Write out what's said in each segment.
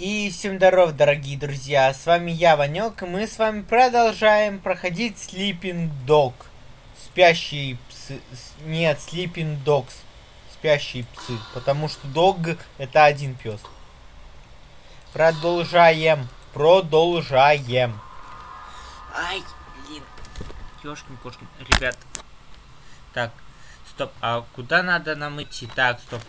И всем здоров, дорогие друзья, с вами я, Ванек, и мы с вами продолжаем проходить Sleeping Dog. Спящие псы... Нет, Sleeping Dogs. Спящие псы, потому что Dog это один пес. Продолжаем, продолжаем. Ай, блин, ёшкин кошкин, ребят. Так, стоп, а куда надо нам идти? Так, стоп.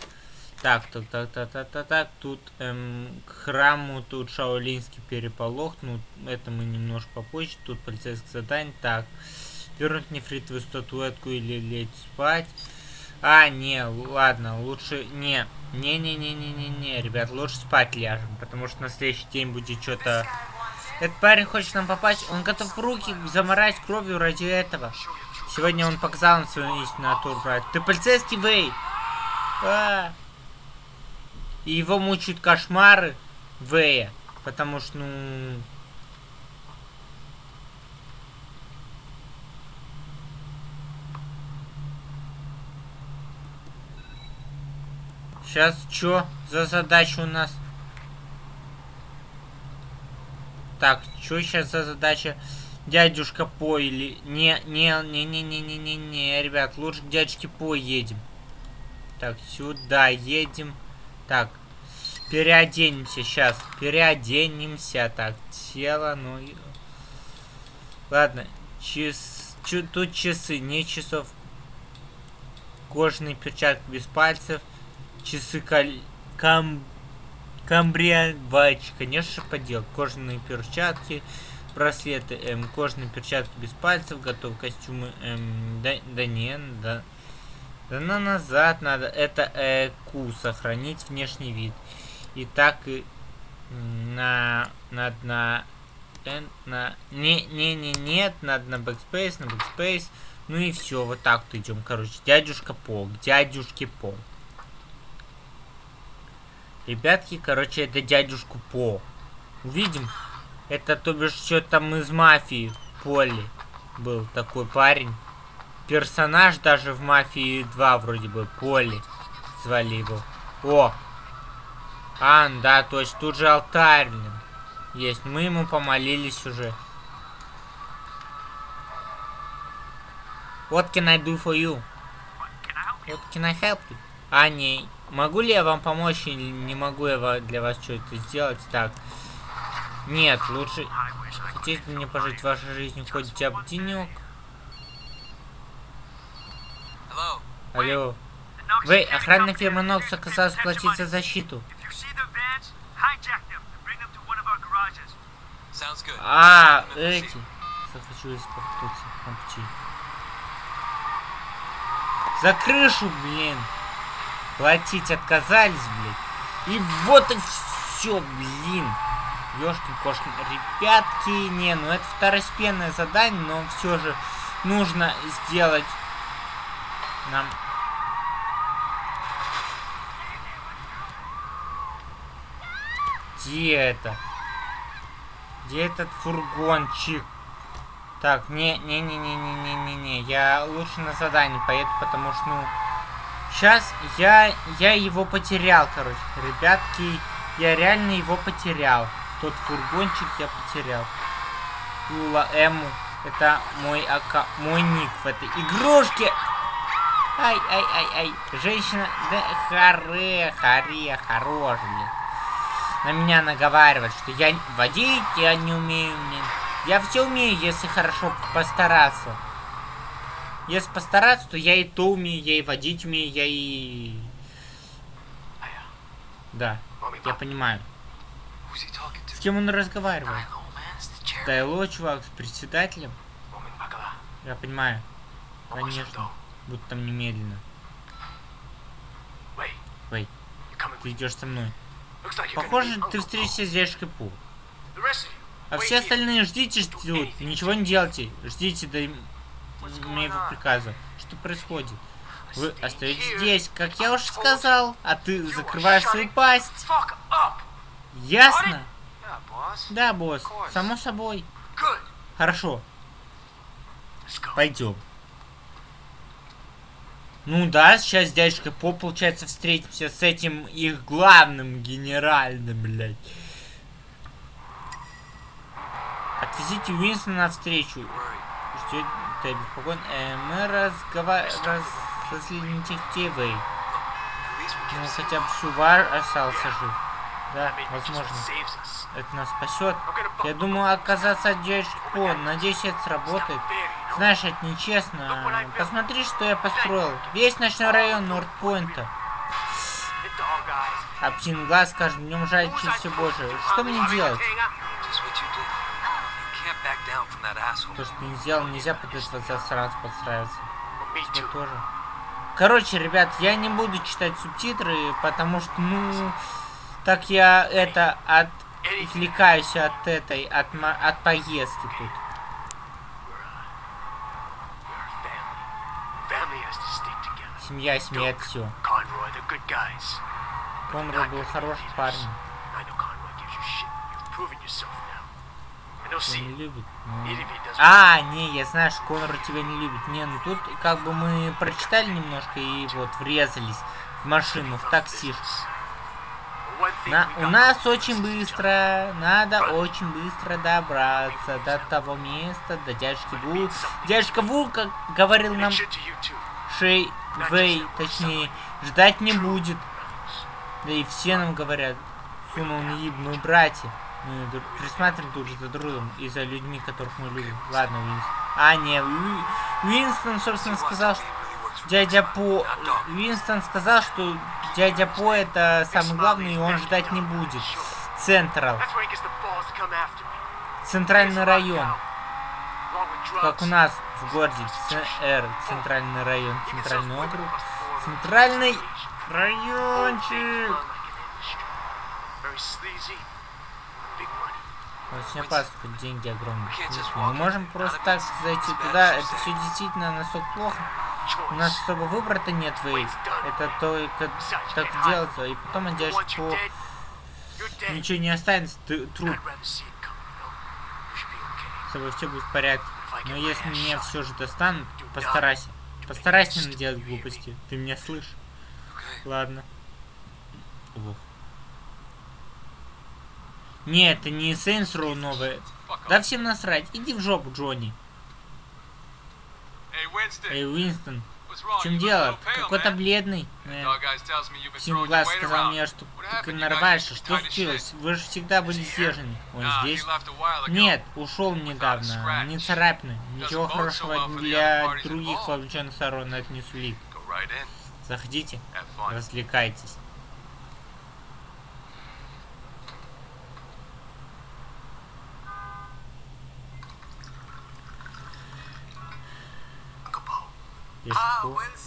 Так, так, так, так, так, так, так, тут эм, к храму, тут шаолинский переполох, ну, это мы немножко попозже, тут полицейское задание, так, вернуть нефритовую статуэтку или лечь спать, а, не, ладно, лучше, не, не-не-не-не-не-не, ребят, лучше спать ляжем, потому что на следующий день будет что-то, этот парень хочет нам попасть, он готов руки заморать кровью ради этого, сегодня он показал нам свою истинную натуру, брат, ты полицейский, Вей, а, и его мучают кошмары Вэя. Потому что, ну... Сейчас что за задача у нас? Так, что сейчас за задача? Дядюшка По или... Не, не, не, не, не, не, не, не, ребят, лучше к дядюшке По едем. Так, сюда едем. Так, переоденемся сейчас. Переоденемся. Так, тело, ну... Ладно, час... Чу... тут часы, не часов. Кожаные перчатки без пальцев. Часы каль... Кам... Камбриавач, конечно подел. Кожаные перчатки, браслеты, эм, кожаные перчатки без пальцев, готов костюмы, эм, да, да не, да, да на назад надо. Это э, Q, сохранить внешний вид. И так и на, надо на, на, не, не, не, нет, надо на backspace, на backspace. Ну и все, вот так вот идем, короче. Дядюшка По, к дядюшке По. Ребятки, короче, это дядюшку По. Увидим. Это, то бишь, что там из мафии Поли был такой парень персонаж даже в Мафии 2 вроде бы. Поли звали его. О! А, да, то есть тут же алтарь. Есть. Мы ему помолились уже. What can I do for you? What can I help you? А, не. Могу ли я вам помочь или не могу я для вас что-то сделать? Так. Нет, лучше... Хотите мне пожить вашей жизнью хоть денек? Алло. Вы, охранная фирма Нокс оказалась платить за защиту. А, эти. Захочу испортиться. За крышу, блин. Платить отказались, блин. И вот и все, блин. Ёшкин кошкин. Ребятки, не, ну это второстепенное задание, но все же нужно сделать нам Где это? Где этот фургончик? Так, не-не-не-не-не-не-не-не. Я лучше на задание поеду, потому что, ну... Сейчас я, я его потерял, короче. Ребятки, я реально его потерял. Тот фургончик я потерял. Лула Эму. Это мой ака... мой ник в этой игрушке. Ай, ай, ай, ай. Женщина, да харе, харе, хорош, блин. На меня наговаривать, что я водить я не умею, блин. Я все умею, если хорошо постараться. Если постараться, то я и то умею, я и водить умею, я и... Да, я понимаю. С кем он разговаривает? Тайло, чувак, с председателем? Я понимаю. Конечно. Будто там немедленно. Вэй, ты идешь со мной. Похоже, ты встретишься с дядюшкой Пу. А все остальные ждите, ждут. Ничего не делайте. Ждите до моего приказа. Что происходит? Вы остаетесь здесь, как я уже сказал. А ты закрываешь свою пасть. Ясно? Да, босс. Само собой. Хорошо. Пойдем. Ну да, сейчас дядюшка По, получается, встретимся с этим их главным генеральным, блядь. Отвезите Уинстона навстречу. Ждет ты обеспокоен. Э, мы разговариваем раз... разлините вы. Ну, хотя бы Сувар остался жив. Да, возможно. Это нас спасет. Я думал оказаться от дядюшки По. Надеюсь, это сработает. Знаешь, это нечестно. Посмотри, что я построил. Весь ночной район Нордпойнта. А птин глаз с днем жальче все больше. Что мне делать? То, что не сделал, нельзя этого засранца подстраиваться. Тебе тоже. Короче, ребят, я не буду читать субтитры, потому что, ну, так я это отвлекаюсь от этой, от, от поездки тут. Семья, это все. Конрой был хороший парень. Не любит. А, не, я знаю, что Конор тебя не любит. Не, ну тут как бы мы прочитали немножко и вот врезались в машину, в такси. На, у нас очень быстро, надо очень быстро добраться до того места, до дядюшки Ву. Дядюшка Ву, как говорил нам Шей Вэй, точнее, ждать не будет. Да и все нам говорят, сунул неебную братья. Мы присматриваем тут же за другом и за людьми, которых мы любим. Ладно, Уинстон. А, не, Уинстон, собственно, сказал, что дядя По... Уинстон сказал, что дядя По это самый главный, и он ждать не будет. Централ. Центральный район. Как у нас в городе ЦР, центральный район, центральный округ. Центральный райончик. Очень опасно, деньги огромные. Мы можем просто так зайти туда, это все действительно настолько плохо. У нас особо выбора-то нет, Вейв. Это только так делается. И потом одежда по... Ничего не останется, ты труп. С тобой все будет в порядке. Но если меня все же достанут, постарайся. Постарайся не наделать глупости. Ты меня слышишь? Ладно. Ох. Нет, это не Saints Row новая. Да всем насрать. Иди в жопу, Джонни. Эй, Уинстон. В чем дело? Какой-то бледный. Сим Глаз сказал мне, что ты нарываешься. Что случилось? Вы же всегда были сдержаны. Он здесь? Нет, ушел недавно. Не царапины. Ничего хорошего для других вовлеченных сторон это не сулит. Заходите, развлекайтесь.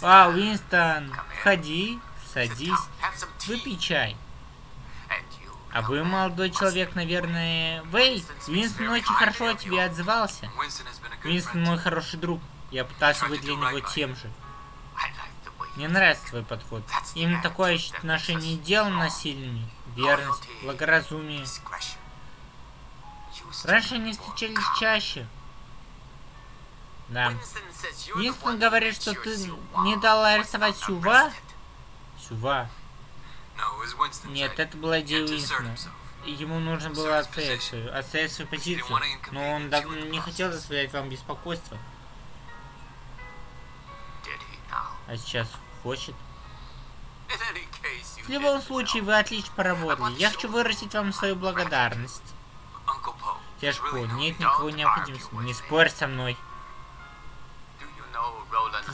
А, Уинстон, входи, садись, выпей чай. А вы, молодой человек, наверное... Вэй, Уинстон очень хорошо о тебе отзывался. Уинстон мой хороший друг. Я пытался быть для него тем же. Мне нравится твой подход. Именно такое отношение дел насильными. Верность, благоразумие. Раньше они встречались чаще. Да. Уинстон говорит, что ты не дала арестовать Сюва? Сюва. Нет, это была идея Уинстона. Ему нужно было отстоять свою, отстоять свою позицию. Но он не хотел заставлять вам беспокойство. А сейчас хочет. В любом случае, вы отлично поработали. Я хочу выразить вам свою благодарность. Тяжко, нет никакой необходимости. Не спорь со мной.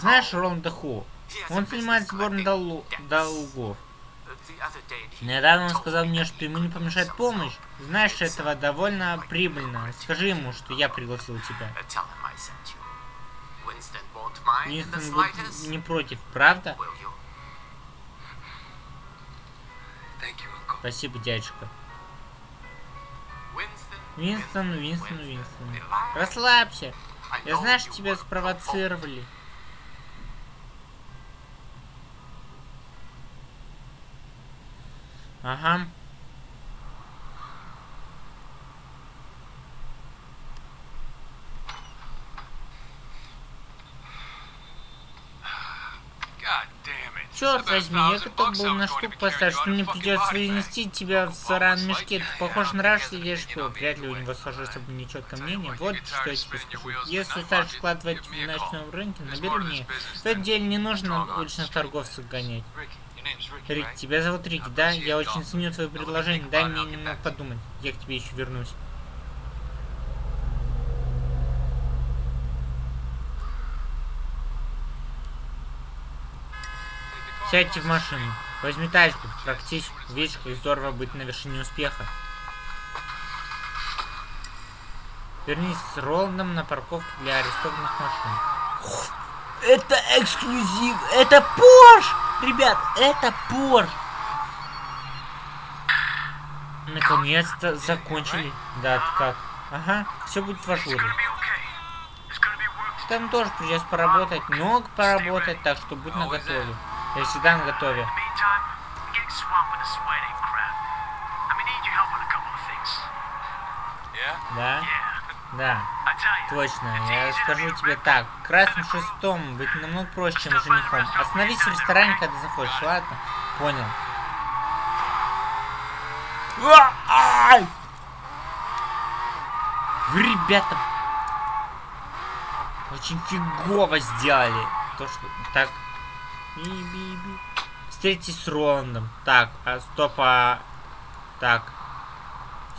Знаешь Роланда Ху? Он занимает сбором дол долгов. Недавно он сказал мне, что ему не помешает помощь. Знаешь, этого довольно прибыльно. Скажи ему, что я пригласил тебя. Уинстон будет не против, правда? Спасибо, дядюшка. Уинстон, Уинстон, Уинстон. Расслабься. Я знаю, что тебя спровоцировали. Ага. Черт возьми, я готов был на штук поставить, что мне придется вынести тебя в саран мешке. Ты похож на раш или что? Вряд ли у него сложилось бы нечеткое мнение. Вот что я тебе скажу. Если устали вкладывать в ночном рынке, набери мне. В этом деле не нужно уличных торговцев гонять. Рик, тебя зовут Рик, да? Я очень ценю твое предложение. Дай мне немного подумать. Я к тебе еще вернусь. Сядьте в машину. Возьми тачку, практически. Видишь, как здорово быть на вершине успеха. Вернись с Роландом на парковке для арестованных машин. Это эксклюзив! Это Порш! Ребят, это Порш! Наконец-то закончили. Да, ты как? Ага, все будет в ажуре. Там тоже придется поработать, много поработать, так что будь наготове. Я всегда на готове. Да? Да. Точно. Я скажу тебе так. Красным шестом быть намного проще, чем женихом. Остановись в ресторане, когда заходишь. Ладно? Понял. Вы, ребята, очень фигово сделали. То, что так Би-би-би. Встретитесь с Роландом. Так, а стоп, а... Так.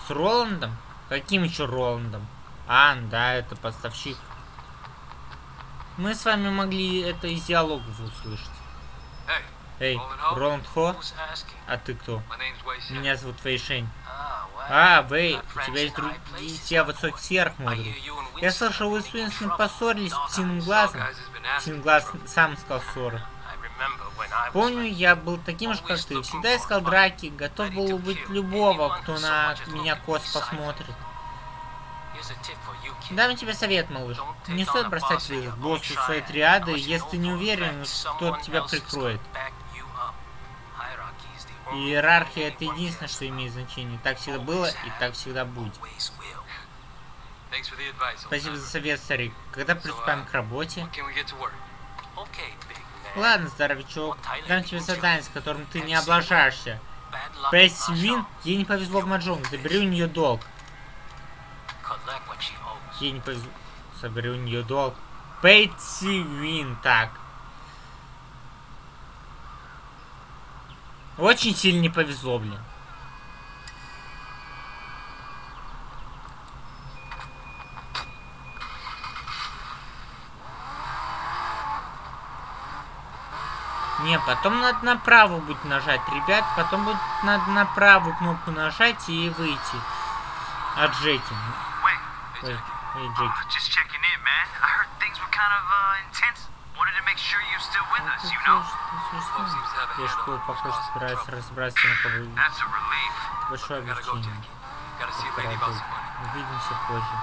С Роландом? Каким еще Роландом? А, да, это поставщик. Мы с вами могли это из диалогов услышать. Эй, Роланд Хо? А ты кто? Меня зовут Вейшень. А, Вэй, у тебя есть друзья высоких сверх, мой Я слышал, вы с Уинстоном поссорились с Птиным Глазом. Птиный Глаз сам сказал ссоры. Помню, я был таким же, как ты. Всегда искал драки, готов был убить любого, кто на меня кос посмотрит. Дам тебе совет, малыш. Не стоит бросать вызов боссу своей триады, если ты не уверен, кто тебя прикроет. Иерархия это единственное, что имеет значение. Так всегда было и так всегда будет. Спасибо за совет, старик. Когда приступаем к работе? Ладно, здоровячок, дам тебе задание, с которым ты не облажаешься. Пэсси Вин, ей не повезло в Маджонг, забери у нее долг. Ей не повезло, забери у нее долг. Пэтси Вин, так. Очень сильно не повезло, блин. Не, потом надо на правую будет нажать, ребят. Потом будет надо на кнопку нажать и выйти от Джеки. Эй, эй, Джеки. Я школу, похоже, собирается на кого Большое облегчение. Увидимся позже.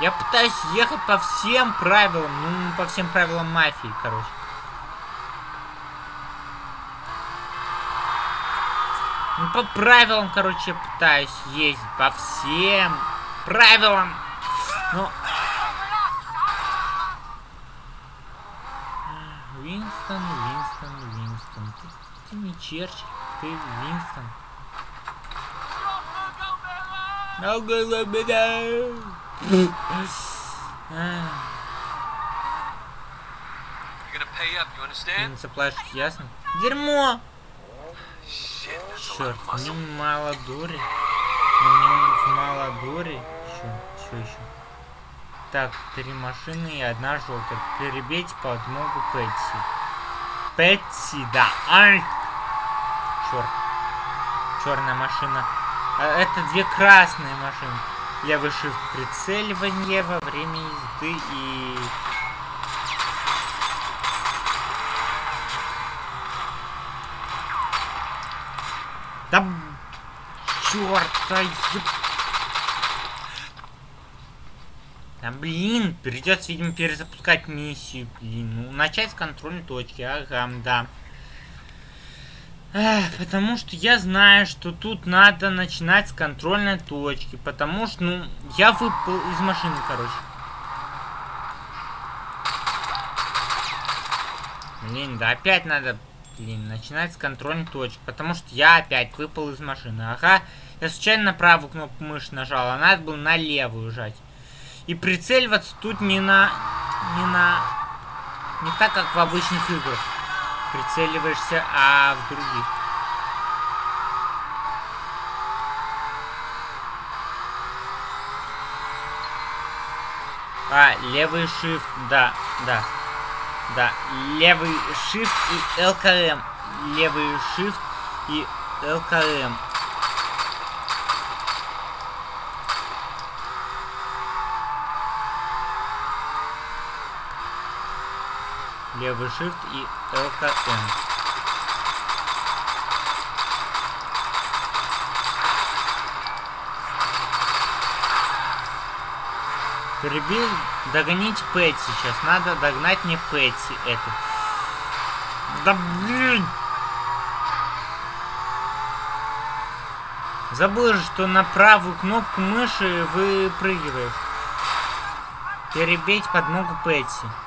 Я пытаюсь ехать по всем правилам, ну, по всем правилам мафии, короче. По правилам, короче, пытаюсь ездить, по всем правилам. Ну... Винстон, Винстон, Винстон. Ты, ты не Черчилль, ты Винстон. No good, ты не заплатишь, ясно? Дерьмо! Черт, мне мало дури. Мне мало дури. Еще, что еще? Так, три машины и одна желтая. Перебейте подмогу Пэтси. Пэтси, да. Ай! Черт. Черная машина. А, это две красные машины. Левый shift прицеливание во время езды и... Чёрта, еб... Да блин, придется, видимо, перезапускать миссию, блин. Ну, начать с контрольной точки, ага, да. Эх, потому что я знаю, что тут надо начинать с контрольной точки. Потому что, ну, я выпал из машины, короче. Блин, да опять надо, блин, начинать с контрольной точки, потому что я опять выпал из машины. Ага, я случайно правую кнопку мыши нажал, а надо было на левую жать. И прицеливаться тут не на... не на... не так, как в обычных играх. Прицеливаешься, а в других. А, левый shift, да, да. Да, левый shift и LKM. Левый shift и LKM. Левый shift и LKM. Перебил, догонить Пэтти сейчас. Надо догнать мне Пэтти эту. Да блин! Забыл же, что на правую кнопку мыши выпрыгиваешь. Перебить подмогу Пэтти.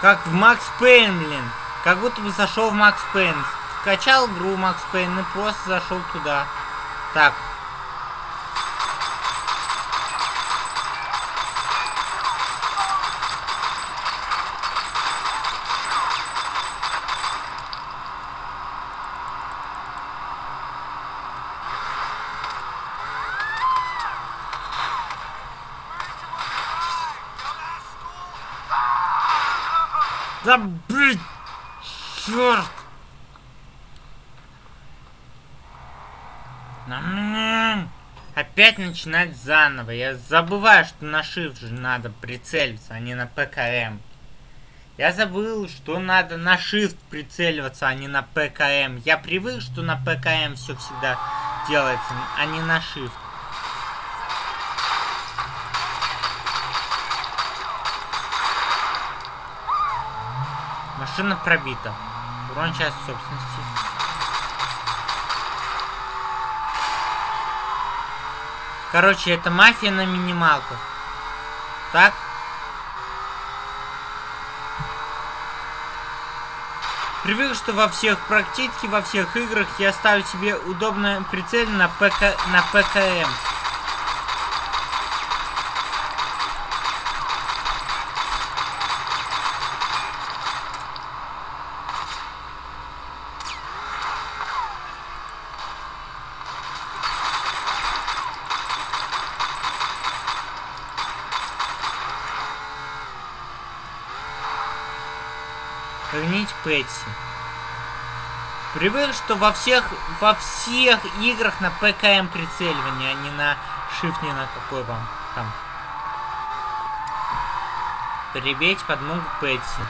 Как в Макс Пейн, блин. Как будто бы зашел в Макс Пейн. Качал игру Макс Пейн и просто зашел туда. Так. Черт! Опять начинать заново. Я забываю, что на shift же надо прицелиться, а не на ПКМ. Я забыл, что надо на shift прицеливаться, а не на ПКМ. Я привык, что на ПКМ все всегда делается, а не на shift. Машина пробита. Урон часть собственности. Короче, это мафия на минималках. Так? Привык, что во всех, практически во всех играх я ставлю себе удобное прицель на, ПК, на ПКМ. Привык, что во всех, во всех играх на ПКМ прицеливание, а не на shift, не на какой вам там. Прибейте подмогу Пэтси.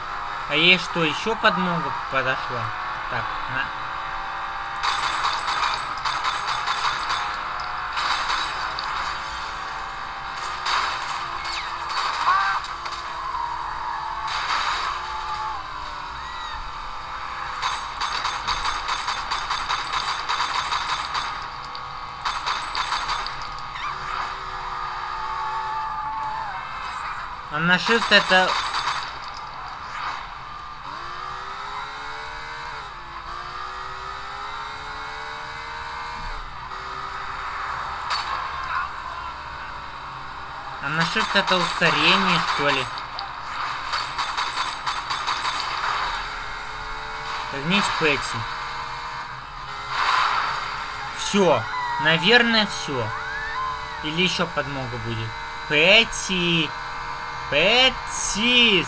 А ей что, еще подмога подошла? Так, на... на shift это... А на shift это ускорение, что ли? Вернись Пэтси. Все. Наверное, все. Или еще подмога будет. Пэтси. Пэтси!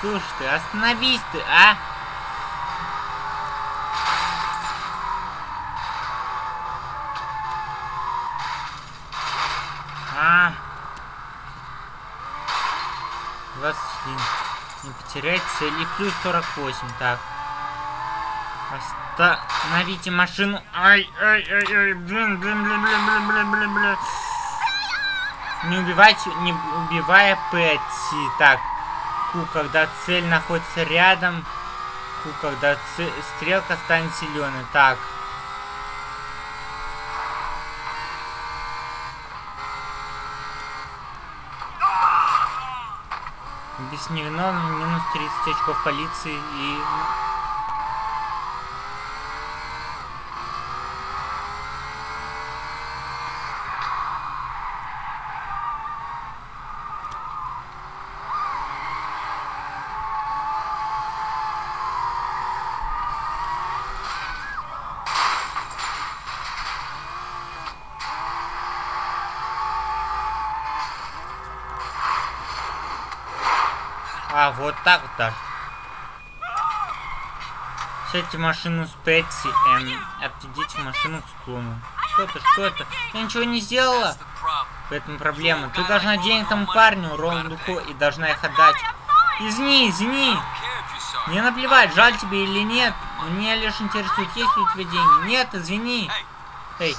Слушай ты, остановись ты, а! А! 21. Не потерять цель. И плюс 48. Так. Остановите машину. Ай, ай, ай, ай, блин, блин, блин, блин, блин, блин, блин, блин. Не убивайте, не убивая Пэтси. Так, Ку, когда цель находится рядом. Ку, когда стрелка станет зеленой. Так. Без невиновного минус 30 очков полиции и А, вот так вот. Сядьте в машину с Пэтси, эм, отведите машину к склону. Что это, что это? Я ничего не сделала. Поэтому проблема. Ты должна денег тому парню, Роланду и должна их отдать. Извини, извини. Мне наплевать, жаль тебе или нет. Мне лишь интересует, есть ли у тебя деньги. Нет, извини. Эй,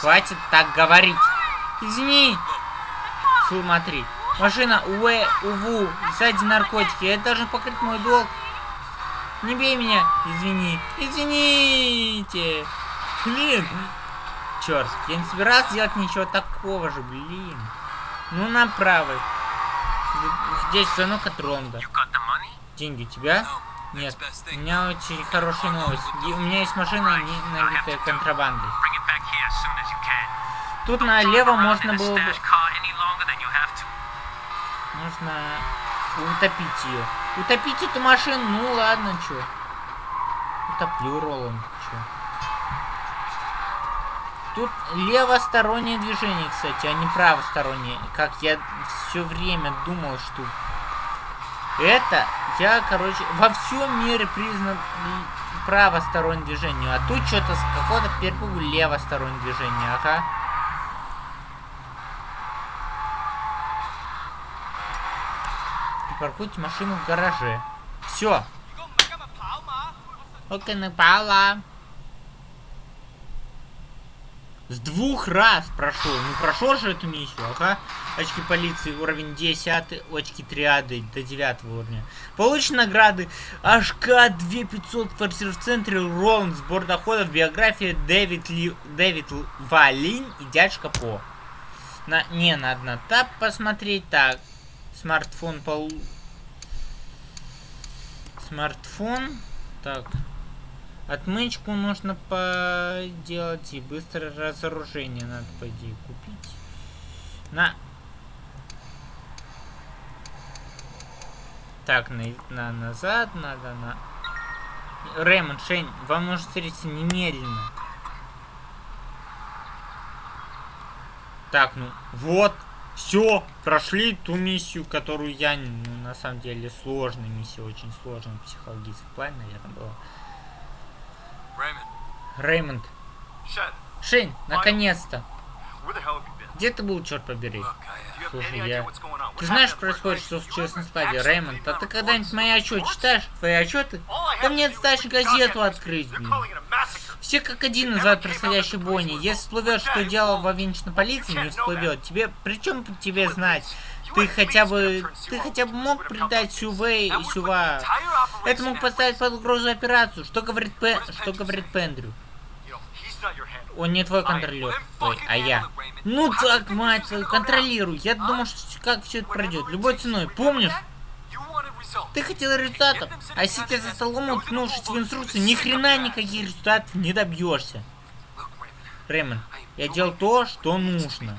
хватит так говорить. Извини. Смотри. Машина Уэ, Уву, сзади наркотики. Я должен покрыть мой долг. Не бей меня. Извини. Извините. Блин. Черт, я не собирался делать ничего такого же, блин. Ну, направо. Здесь звонок от Ронда. Деньги у тебя? Нет. У меня очень хорошая новость. У меня есть машина, набитая контрабандой. Тут налево можно было бы нужно утопить ее. Утопить эту машину? Ну ладно, чё. Утоплю Роланд, чё. Тут левостороннее движение, кстати, а не правостороннее. Как я все время думал, что... Это, я, короче, во всем мире признан правостороннее движение. А тут что-то с какого-то перепугу левостороннее движение, ага. Паркуйте машину в гараже. Все. Окей, напала. С двух раз прошел. Ну прошел же эту миссию, ага. Очки полиции уровень 10, очки триады до 9 уровня. Получены награды. HK 2500 квартир в центре, Роланд, сбор доходов, биография Дэвид, Ли, Дэвид Валин и дядька По. На, не, надо на тап посмотреть. Так, Смартфон пол... Смартфон. Так. Отмычку нужно поделать и быстрое разоружение надо, по идее, купить. На. Так, на, на назад надо, на... Рэймонд, Шейн, вам нужно встретиться немедленно. Так, ну, вот. Все, прошли ту миссию, которую я, ну, на самом деле, сложная миссия, очень сложная в психологическом плане, наверное, была. Реймонд. Шейн, наконец-то. Где ты был, черт побери? Слушай, я... Ты знаешь, происходит, что случилось на складе, Реймонд? А ты когда-нибудь мои отчеты читаешь? Твои отчеты? Да мне достаточно газету открыть, блин. Все как один называют происходящей бойни. Если всплывет, что дело во венчной полиции, не всплывет. Тебе, причем тебе знать? Ты хотя бы, ты хотя бы мог предать Сювей и Сюва. Это мог поставить под угрозу операцию. Что говорит Пен, что говорит Пендрю? Он не твой контролер, Ой, а я. Ну так, мать твою, контролируй. Я думал, что как все это пройдет. Любой ценой, помнишь? Ты хотел результатов, а сидя за столом, уткнувшись в инструкции, ни хрена никаких результатов не добьешься. Рэймон, я делал то, что нужно.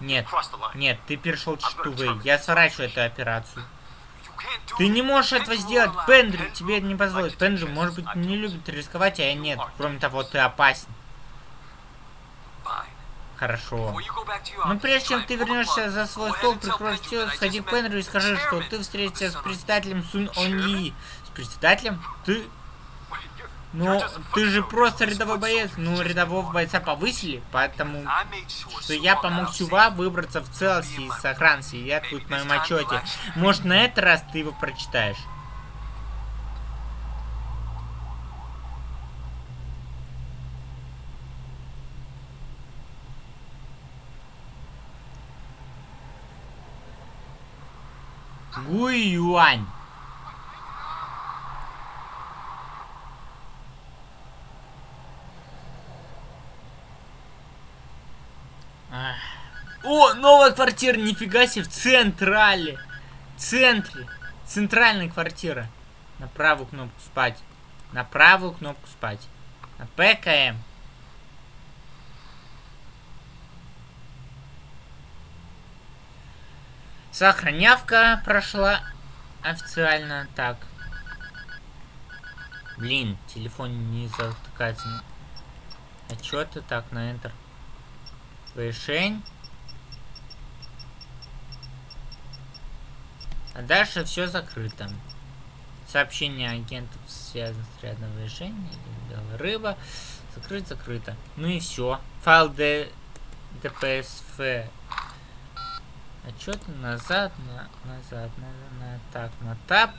Нет, нет, ты перешел черту. Я сворачиваю эту операцию. Ты не можешь этого сделать, Пендрю тебе это не позволит. Пендрю, может быть, не любит рисковать, а я нет. Кроме того, ты опасен. Хорошо. Но прежде чем ты вернешься за свой стол, прикрой все, сходи к Пенрю и скажи, что ты встретишься с председателем Сун Оньи. С председателем? Ты... Ну, ты же просто рядовой боец. Ну, рядового бойца повысили, поэтому что я помог Сюва выбраться в целости и сохранности. Я тут в моем отчете. Может, на этот раз ты его прочитаешь? Гуй Юань. О, новая квартира, нифига себе, в централе. Центре. Центральная квартира. На правую кнопку спать. На правую кнопку спать. На ПКМ. Сохранявка прошла официально. Так. Блин, телефон не затыкается. А чё ты так на Enter? Решень. А дальше все закрыто. Сообщение агентов связано с рядом. Белая рыба. Закрыть, закрыто. Ну и все. Файл D, DPSF. Отчет назад, на, назад, на, на, так, на тап.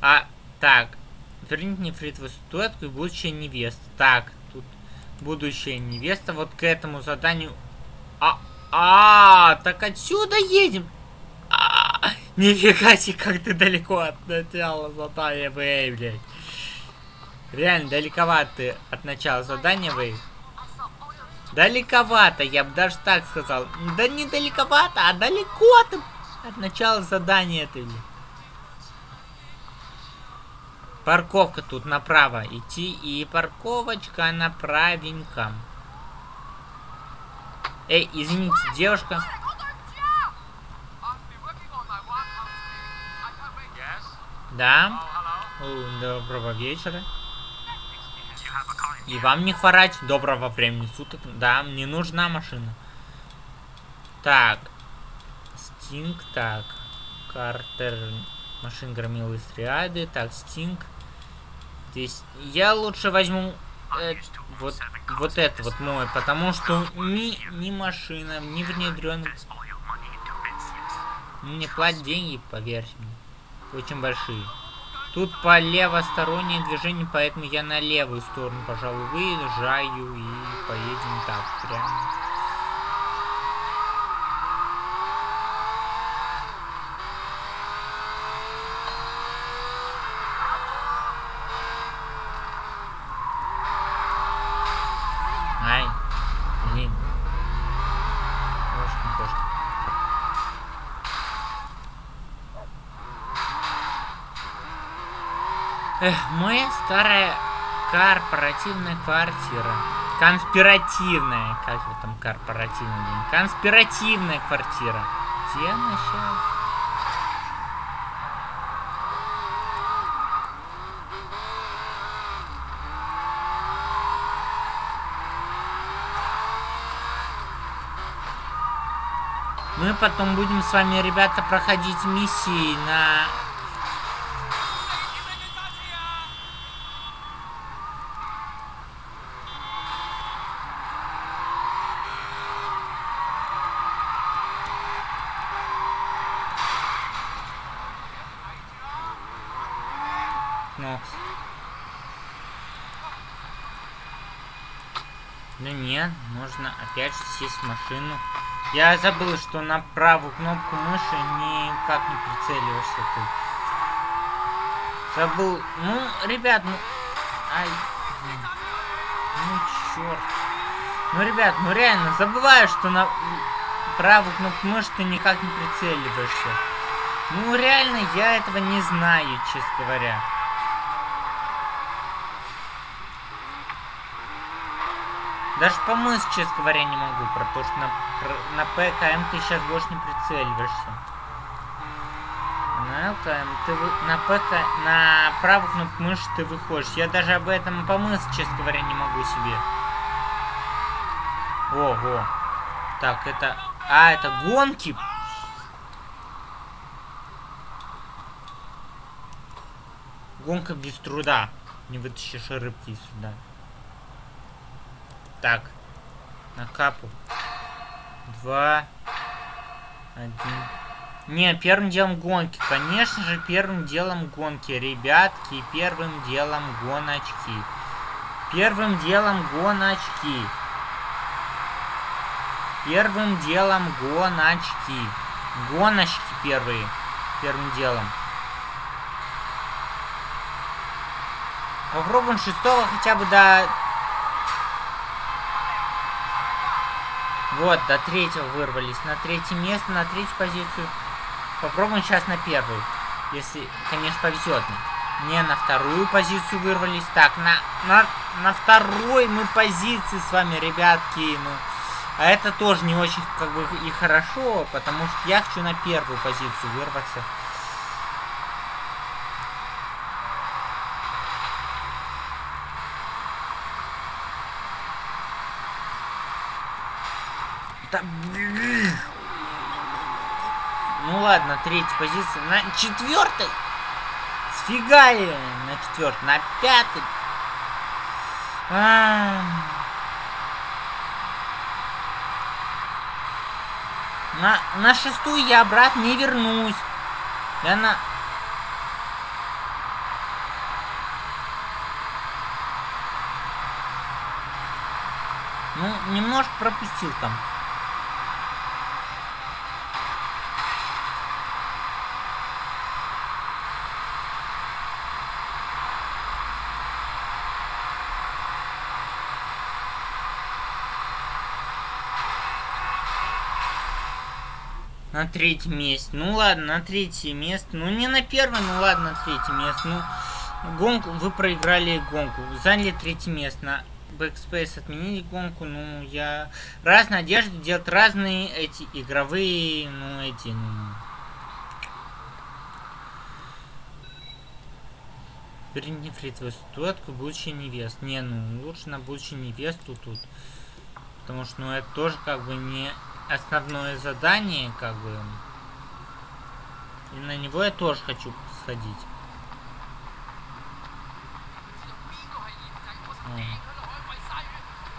А, так. Верните нефритовую статуэтку и будущая невеста. Так, тут будущая невеста. Вот к этому заданию... А, а, так отсюда едем. Нифига себе, как ты далеко от начала задания блядь. Реально, далековато ты от начала задания Вэй. Далековато, я бы даже так сказал. Да не далековато, а далеко ты от начала задания ты. Парковка тут направо идти и парковочка направенько. Эй, извините, девушка. Да. Доброго вечера. И вам не хворать. Доброго времени суток. Да, мне нужна машина. Так. Стинг, так. Картер. Машин громил из триады. Так, Стинг. Здесь я лучше возьму э, вот, вот это вот мой, потому что ни, ни машина, ни внедрен. Мне платят деньги, поверьте мне очень большие. Тут по левостороннее движение, поэтому я на левую сторону, пожалуй, выезжаю и поедем так прямо. Эх, моя старая корпоративная квартира. Конспиративная. Как вы там корпоративная? Конспиративная квартира. Где она сейчас? Мы потом будем с вами, ребята, проходить миссии на опять же сесть в машину. Я забыл, что на правую кнопку мыши никак не прицеливаешься ты. Забыл. Ну, ребят, ну... Ай, Ну, черт. Ну, ребят, ну реально, забываю, что на правую кнопку мыши ты никак не прицеливаешься. Ну, реально, я этого не знаю, честно говоря. Даже честно говоря, не могу, потому что на, на ПКМ ты сейчас больше не прицеливаешься. На ЛКМ ты вы, на ПК, на правую кнопку мыши ты выходишь. Я даже об этом помыть, честно говоря, не могу себе. О, о. Так, это... А, это гонки. Гонка без труда. Не вытащишь рыбки сюда. Так. На капу. Два. Один. Не, первым делом гонки. Конечно же, первым делом гонки. Ребятки, первым делом гоночки. Первым делом гоночки. Первым делом гоночки. Гоночки первые. первым делом. Попробуем шестого хотя бы до... Вот, до третьего вырвались. На третье место, на третью позицию. Попробуем сейчас на первую. Если, конечно, повезет. Не на вторую позицию вырвались. Так, на, на, на второй мы позиции с вами, ребятки. Ну, а это тоже не очень как бы и хорошо, потому что я хочу на первую позицию вырваться. Да, ну ладно, третья позиция. На четвертой? Сфигали на четвертой. На пятой. А. На, на шестую я обратно не вернусь. Я на... Ну, немножко пропустил там. На третьем месте. Ну ладно, на третье место. Ну не на первое, ну ладно, на третье место. Ну, гонку, вы проиграли гонку. Заняли третье место. На Backspace отменили гонку. Ну, я... Разные одежды делать разные эти игровые, ну, эти, ну... Верните фритовую статуэтку будущая невест. Не, ну, лучше на будущую невесту тут. Потому что, ну, это тоже как бы не основное задание, как бы. И на него я тоже хочу сходить.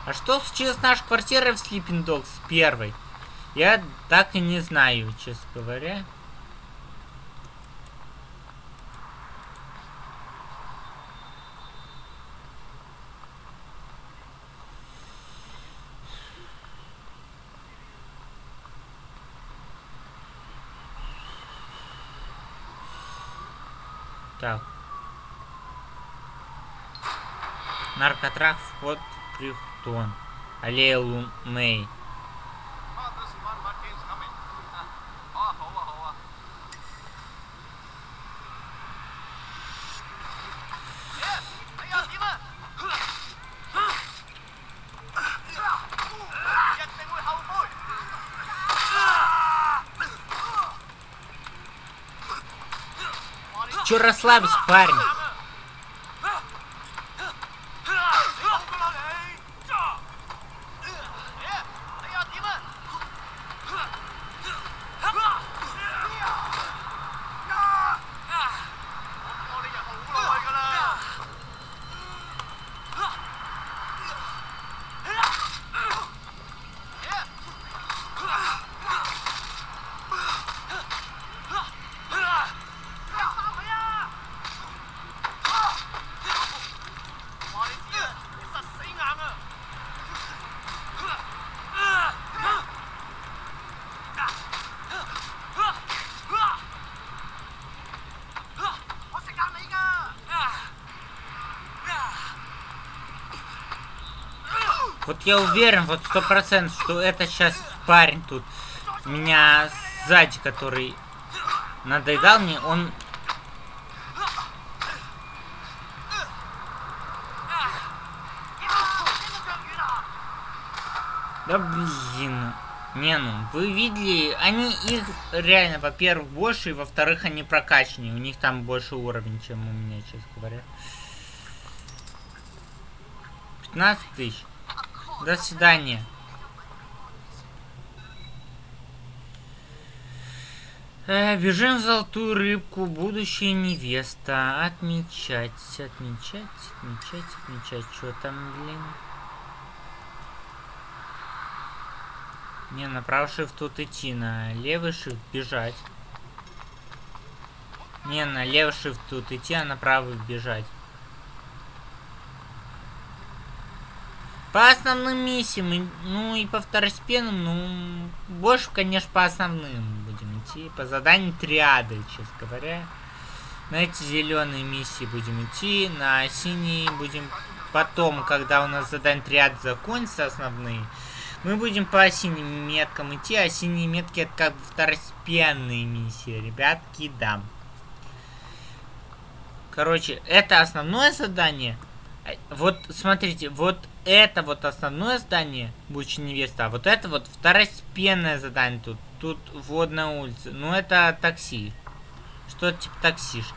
А что случилось с нашей квартирой в Sleeping Dogs первой? Я так и не знаю, честно говоря. Так. Наркотрах, вход Прихтон. Аллея Лумей. Че расслабься, парень? Я уверен, вот сто процентов, что это сейчас парень тут меня сзади, который надоедал мне, он... Да блин. Не, ну, вы видели, они их реально, во-первых, больше, и во-вторых, они прокачаннее. У них там больше уровень, чем у меня, честно говоря. 15 тысяч. До свидания. Э, бежим в золотую рыбку, будущая невеста. Отмечать, отмечать, отмечать, отмечать. Что там, блин? Не, на правый shift тут идти, на левый shift бежать. Не, на левый shift тут идти, а на правый бежать. По основным миссиям, ну и по второстепенным, ну, больше, конечно, по основным будем идти. По заданию триады, честно говоря. На эти зеленые миссии будем идти, на синие будем потом, когда у нас задание триады закончится основные, мы будем по синим меткам идти, а синие метки это как бы второстепенные миссии, ребятки, да. Короче, это основное задание. Э, вот, смотрите, вот это вот основное задание, будучи невеста, а вот это вот второстепенное задание тут. Тут водная улица. Ну, это такси. Что-то типа таксишки.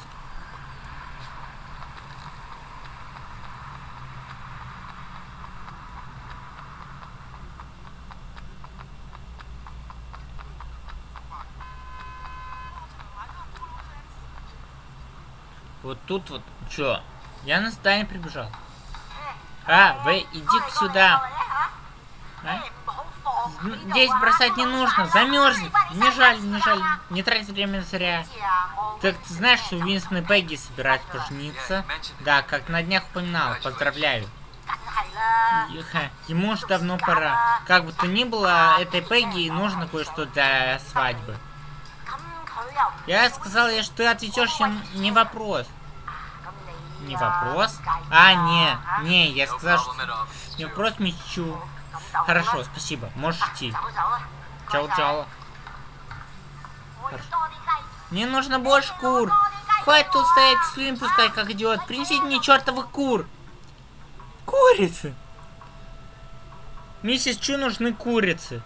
Вот тут вот, чё? Я на здание прибежал. А, вы иди сюда. А? Здесь бросать не нужно, замерзнет. Не жаль, не жаль, не трать время зря. Так ты знаешь, что Уинстон и Пегги собираются пожениться? Да, как на днях упоминал, поздравляю. Ему уж давно пора. Как бы то ни было, этой Пегги нужно кое-что для свадьбы. Я сказал ей, что ты отвечешь не вопрос. Не вопрос? А, не, не, я сказал, что не вопрос мечу. Хорошо, спасибо, можешь идти. Чао-чао. Мне нужно больше кур. Хватит тут стоять, слюни пускай, как идиот. Принесите мне чертовых кур. Курицы. Миссис Чу нужны курицы.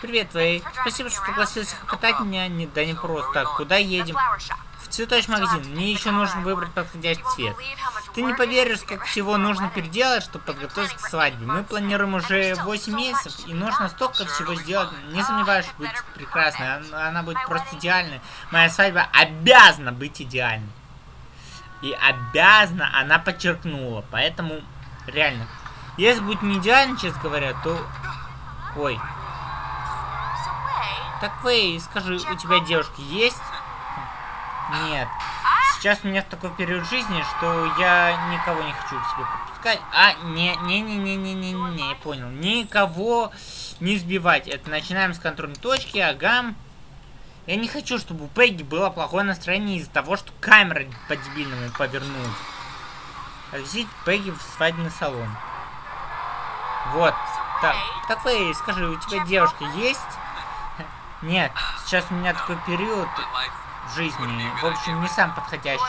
Привет, Вэй. Спасибо, что согласился катать меня. Не, да не просто так. Куда едем? Цветочный магазин. Мне еще нужно выбрать подходящий цвет. Ты не поверишь, сколько всего нужно переделать, чтобы подготовиться к свадьбе. Мы планируем уже 8 месяцев, и нужно столько всего сделать. Не сомневаюсь, будет прекрасной. Она, она будет просто идеальной. Моя свадьба обязана быть идеальной. И обязана она подчеркнула. Поэтому, реально, если будет не идеально, честно говоря, то... Ой. Так, Вэй, скажи, у тебя девушка есть? Нет. Сейчас у меня такой период жизни, что я никого не хочу к себе подпускать. А, не-не-не-не-не-не-не, я понял. Никого не сбивать. Это начинаем с контрольной точки, ага. Я не хочу, чтобы у Пегги было плохое настроение из-за того, что камера по-дебильному повернулась. Отвезите Пегги в свадебный салон. Вот. Так, так, Фэй, скажи, у тебя девушка есть? Нет, сейчас у меня такой период в жизни. В общем, не сам подходящий.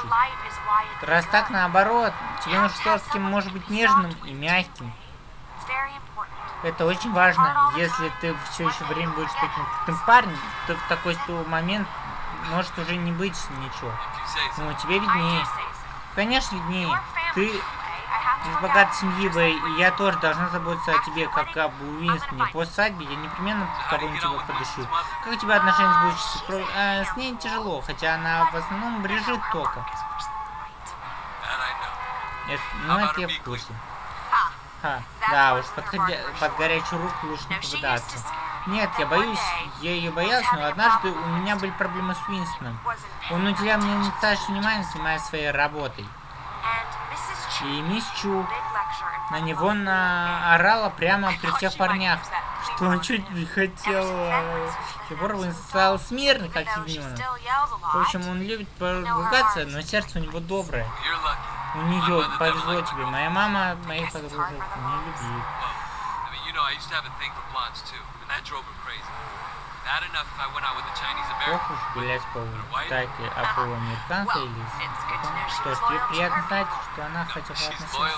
Раз так, наоборот, тебе нужно что-то с кем может быть нежным и мягким. Это очень важно. Если ты все еще время будешь таким крутым парнем, то в такой момент может уже не быть ничего. Ну, тебе виднее. Конечно, виднее. Ты из богатой семьи, Вэй, и я тоже должна заботиться о тебе, как об Уинстоне. После свадьбы я непременно кого-нибудь тебя подышу. Как у тебя отношения с будущей сестрой? А, с ней тяжело, хотя она в основном брежит тока. Это, ну, это я в курсе. Ха, да уж, подходя, под горячую руку лучше не попадаться. Нет, я боюсь, я ее боялся, но однажды у меня были проблемы с Уинстоном. Он уделял мне недостаточно внимания, занимаясь своей работой. И мисс на него наорала прямо при всех парнях, что он чуть не хотел... Егор стал смирный, как ягненок. В общем, он любит поругаться, но сердце у него доброе. У нее повезло тебе. Моя мама моих подружек не любит. Ох уж гулять по улице. а полуамериканка или Что ж, тебе приятно знать, что она хотя бы относилась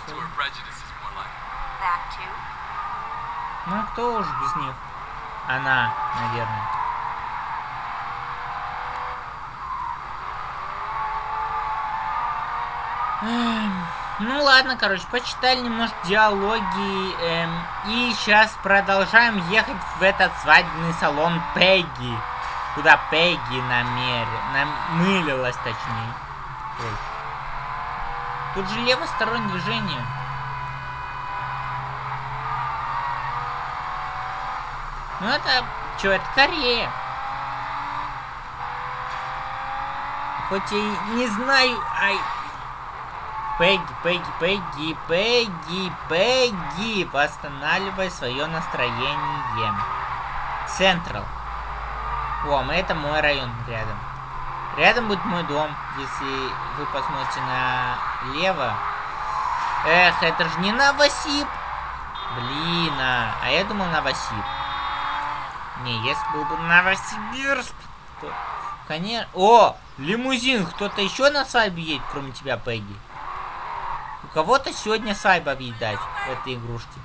Ну, кто уж без них? Она, наверное. Эм... Ну ладно, короче, почитали немножко диалоги. Эм, и сейчас продолжаем ехать в этот свадебный салон Пегги. Куда Пегги намер... намылилась, точнее. Ой. Тут же левостороннее движение. Ну это... Что, это Корея. Хоть и не знаю... Ай, Пегги, Пегги, Пегги, Пегги, Пегги, восстанавливай свое настроение. Централ. О, это мой район рядом. Рядом будет мой дом, если вы посмотрите налево. Эх, это же не Новосиб. Блин, а, а я думал Новосиб. Не, если был бы Новосибирск, то... Конечно... О, лимузин. Кто-то еще на свадьбе едет, кроме тебя, Пегги? У кого-то сегодня свадьба, видать, в этой игрушке.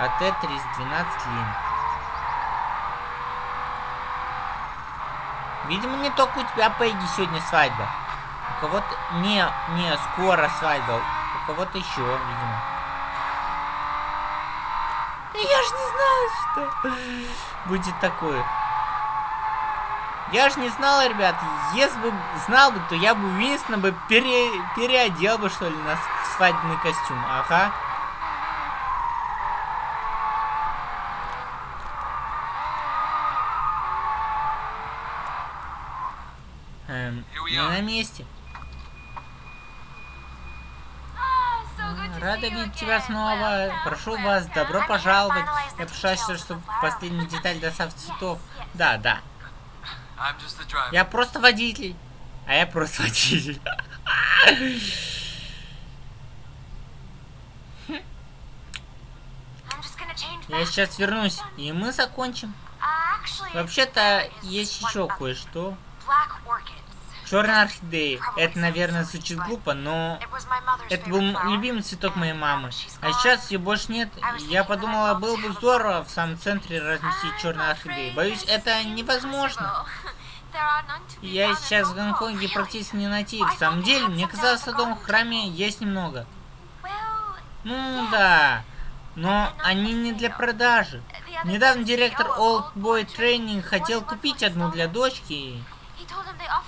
АТ-312 лин. Видимо, не только у тебя, Пегги, сегодня свадьба. У кого-то... Не, не, скоро свадьба. У кого-то еще, видимо. Я ж не знал, что будет такое. Я ж не знал, ребят, если бы знал бы, то я бы Уинстона бы пере, переодел бы, что ли, на свадебный костюм. Ага. Эм, не на месте. Рада видеть тебя снова. Прошу вас, добро пожаловать. Я прошу, чтобы последняя деталь доставки цветов. Да, да. Я просто водитель. А я просто водитель. Я сейчас вернусь, и мы закончим. Вообще-то есть еще кое-что. Черная орхидея. Это, наверное, звучит глупо, но это был любимый цветок моей мамы. А сейчас ее больше нет. Я подумала, было бы здорово в самом центре разместить черную орхидею. Боюсь, это невозможно. Я сейчас в Гонконге практически не найти. В самом деле, мне казалось, в храме есть немного. Ну да, но они не для продажи. Недавно директор Old Boy Training хотел купить одну для дочки.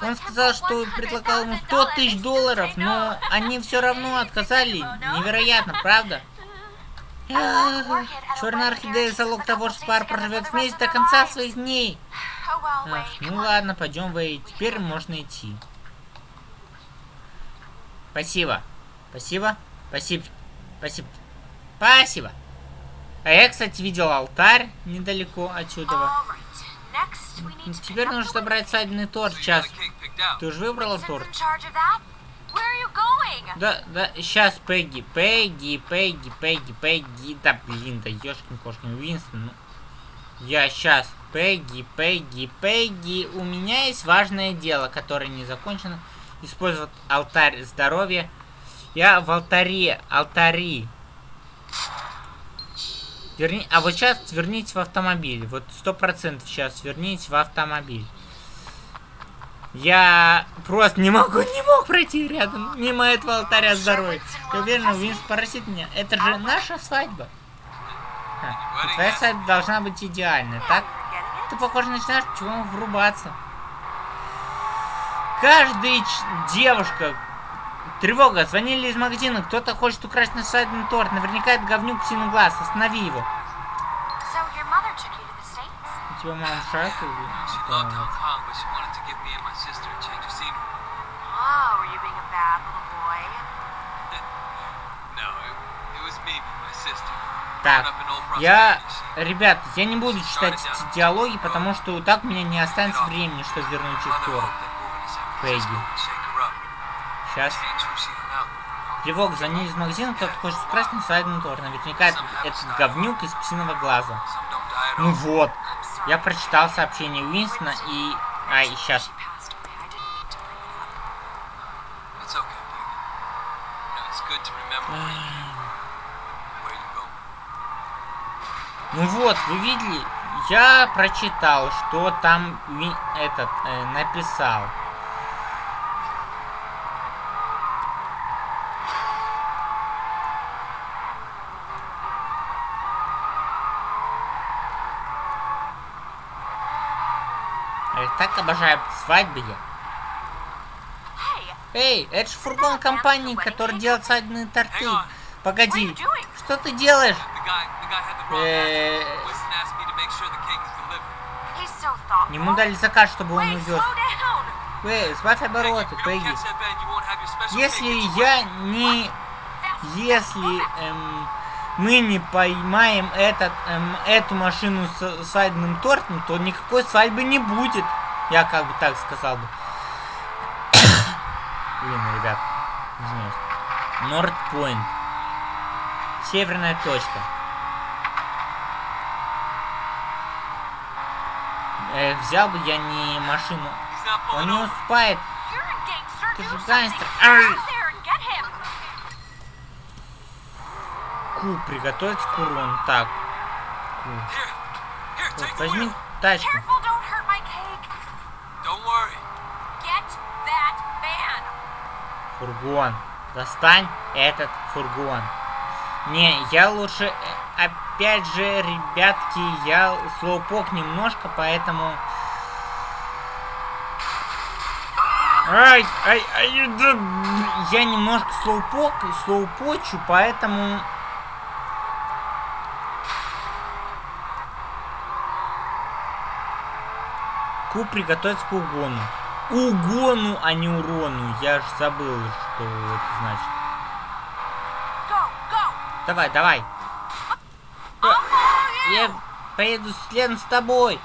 Он сказал, что предлагал ему 100 тысяч долларов, но они все равно отказали. Невероятно, правда? Черная орхидея залог того, что пар проживет вместе до конца своих дней. Ах, ну ладно, пойдем Вэй. Теперь можно идти. Спасибо. Спасибо. Спасибо. Спасибо. Спасибо. А я, кстати, видел алтарь недалеко отсюда. Теперь нужно собрать свадебный торт. Сейчас. Ты уже выбрала торт? Да, да, сейчас, Пегги, Пегги, Пегги, Пегги, Пегги. Да, блин, да ешкин кошкин Уинстон. Ну, я сейчас. Пегги, Пегги, Пегги. У меня есть важное дело, которое не закончено. Использовать алтарь здоровья. Я в алтаре, алтари. Верни... А вот сейчас верните в автомобиль. Вот сто процентов сейчас верните в автомобиль. Я просто не могу, не мог пройти рядом мимо этого алтаря здоровья. Я уверен, Винс поразит меня. Это же наша свадьба. Твоя свадьба должна быть идеальной, так? Ты, похоже, начинаешь чего врубаться. Каждая девушка... Тревога, звонили из магазина, кто-то хочет украсть наш свадебный торт. Наверняка это говнюк синий глаз, останови его. У тебя мама в шайку Так, я, ребят, я не буду читать эти диалоги, потому что так у меня не останется времени, чтобы вернуть их Тор. Пегги. Сейчас. Тревога, звонили из магазина, кто-то хочет украсть на тор. Наверняка это, этот говнюк из псиного глаза. Ну вот. Я прочитал сообщение Уинстона и... А, и сейчас. Ну вот, вы видели, я прочитал, что там этот э, написал. Я так обожаю свадьбы. Эй, это же фургон компании, который делает свадебные торты. Погоди, что ты делаешь? Э, Ему дали заказ, чтобы он увез. Эй, сбавь обороты, Пегги. Если я не... Если эм, мы не поймаем этот, эм, эту машину с свадебным тортом, то никакой свадьбы не будет. Я как бы так сказал бы. Блин, ребят, извиняюсь. Нордпойнт. Северная точка. Э, взял бы я не машину. Он не успеет. Ты же гангстер. Ку, приготовить к урону. Так. Ку. Вот, возьми тачку. Фургон. Достань этот фургон. Не, я лучше... э, Опять же, ребятки, я слоупок немножко, поэтому... Ай, ай, ай, да, я немножко слоупок, слоупочу, поэтому... Ку приготовить к угону. Угону, а не урону. Я ж забыл, что это значит. Давай, давай. Я поеду следом с тобой.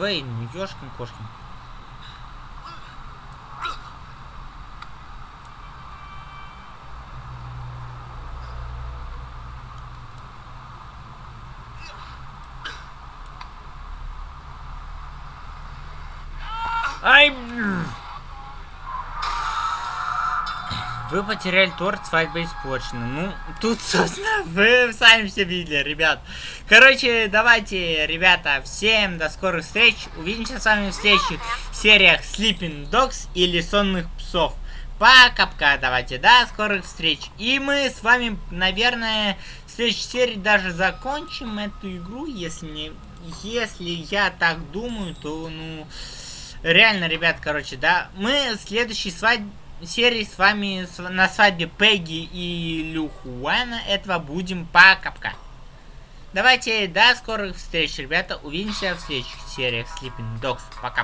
Давай, не ёшкин кошкин. Ай! Вы потеряли торт, свадьба испорчена. Ну, тут, собственно, вы сами все видели, ребят. Короче, давайте, ребята, всем до скорых встреч. Увидимся с вами в следующих сериях Sleeping Dogs или Сонных Псов. Пока-пока, давайте, до скорых встреч. И мы с вами, наверное, в следующей серии даже закончим эту игру, если не... Если я так думаю, то, ну... Реально, ребят, короче, да. Мы в следующей свадьбе серии с вами на свадьбе Пегги и Люхуана этого будем пока-пока. Давайте до скорых встреч, ребята. Увидимся в следующих сериях Sleeping Dogs. Пока.